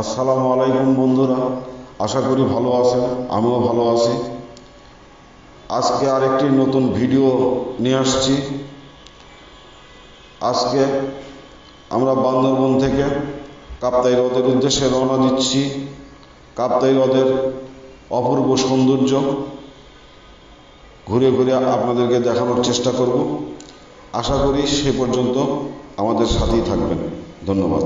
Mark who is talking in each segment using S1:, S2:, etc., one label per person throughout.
S1: আসসালামু আলাইকুম বন্ধুরা, আশা করি ভালো আছেন, আমিও ভালো আছি। আজকে আরেকটি নতুন ভিডিও নিয়ে আসছি। আজকে আমরা বান্দরবন থেকে কাপ্তাই হ্রদের উদ্দেশ্যে রওনা দিচ্ছি। কাপ্তাই হ্রদের অপূর্ব সৌন্দর্য ঘুরে ঘুরে আপনাদেরকে দেখানোর চেষ্টা করব। আশা করি সে পর্যন্ত আমাদের সাথেই থাকবেন। ধন্যবাদ।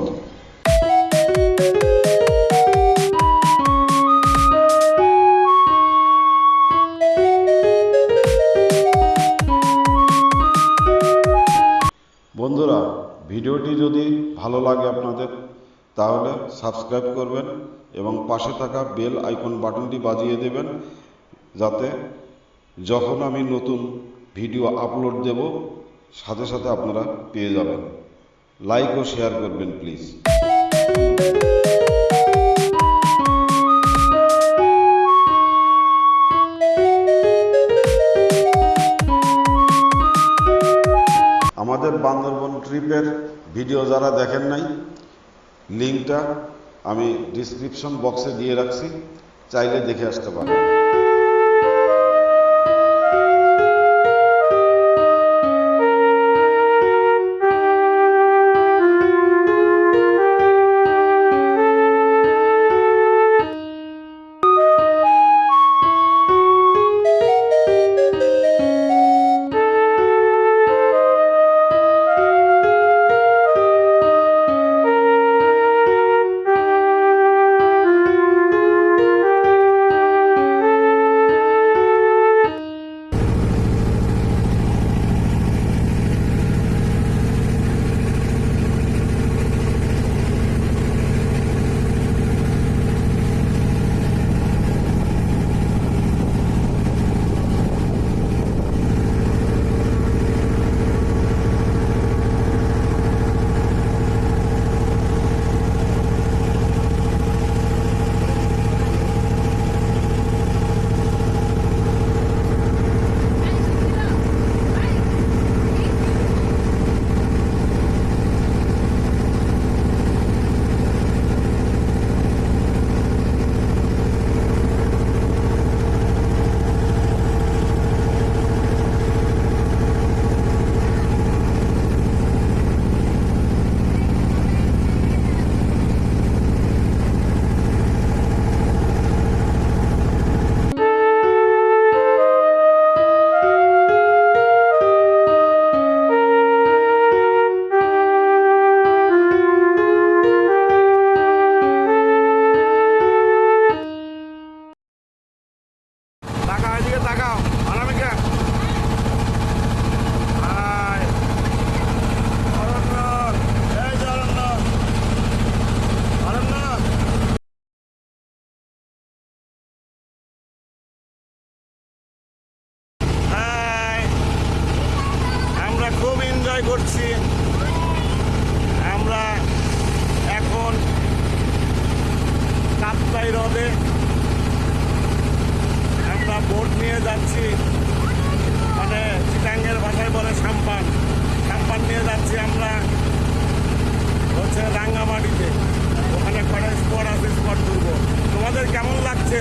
S1: বন্ধুরা, ভিডিওটি যদি ভালো লাগে আপনাদের, তাহলে সাবস্ক্রাইব করবেন এবং পাশে থাকা বেল আইকন বাটনটি বাজিয়ে দেবেন, যাতে যখন আমি নতুন ভিডিও আপলোড দেব, সাথে সাথে আপনারা পেয়ে যাবেন। লাইক ও শেয়ার করবেন, প্লিজ। ট্রিপের ভিডিও যারা দেখেন নাই লিঙ্কটা আমি ডিসক্রিপশন বক্সে দিয়ে রাখছি, চাইলে দেখে আসতে পারেন।
S2: নিয়ে যাচ্ছি। মানে চিটাঙ্গের ভাষায় বলে সাম্পান। সাম্পান নিয়ে যাচ্ছি আমরা হচ্ছে রাঙ্গামাটিতে। ওখানে কটা স্পট আছে স্পট ঘুরবো। তোমাদের কেমন লাগছে?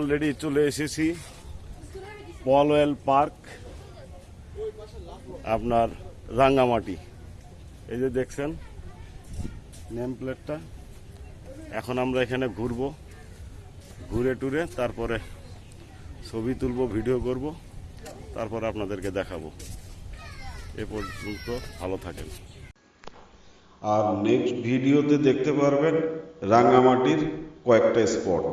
S1: অলরেডি চলে এসেছি। পলওয়েল পার্ক, আপনার রাঙ্গামাটি। এই যে দেখছেন, নেম প্লেটটা। এখন আমরা এখানে ঘুরবো, ঘুরে টুরে তারপরে ছবি তুলবো, ভিডিও করব, তারপরে আপনাদেরকে দেখাবো। এ পর্যন্ত ভালো থাকেন।
S3: আর নেক্সট ভিডিওতে দেখতে পারবেন রাঙ্গামাটির কয়েকটা স্পট